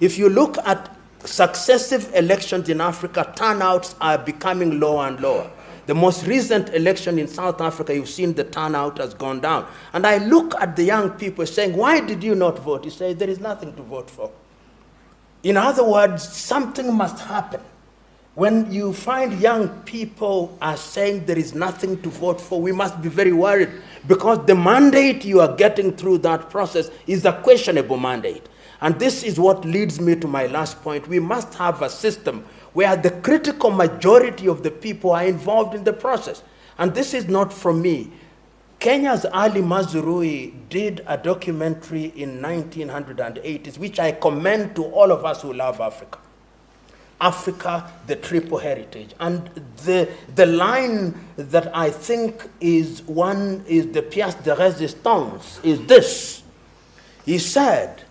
If you look at successive elections in Africa, turnouts are becoming lower and lower. The most recent election in South Africa, you've seen the turnout has gone down. And I look at the young people saying, why did you not vote? You say, there is nothing to vote for. In other words, something must happen. When you find young people are saying there is nothing to vote for, we must be very worried because the mandate you are getting through that process is a questionable mandate. And this is what leads me to my last point. We must have a system where the critical majority of the people are involved in the process. And this is not from me. Kenya's Ali Mazrui did a documentary in 1980s, which I commend to all of us who love Africa. Africa, the triple heritage. And the, the line that I think is one, is the pièce de résistance, is this. He said,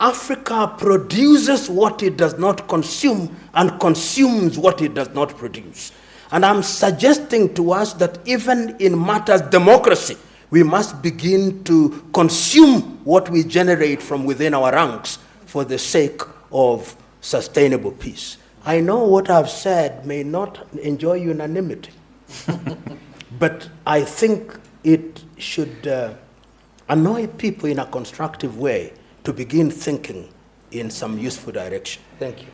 Africa produces what it does not consume and consumes what it does not produce. And I'm suggesting to us that even in matters democracy, we must begin to consume what we generate from within our ranks for the sake of sustainable peace. I know what I've said may not enjoy unanimity, but I think it should uh, annoy people in a constructive way to begin thinking in some useful direction. Thank you.